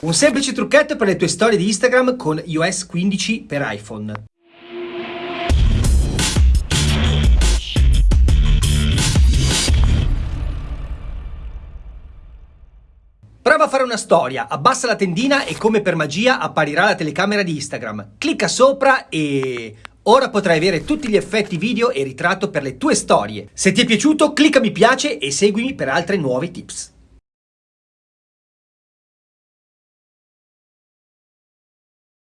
Un semplice trucchetto per le tue storie di Instagram con iOS 15 per iPhone. Prova a fare una storia, abbassa la tendina e come per magia apparirà la telecamera di Instagram. Clicca sopra e... Ora potrai avere tutti gli effetti video e ritratto per le tue storie. Se ti è piaciuto clicca mi piace e seguimi per altri nuovi tips.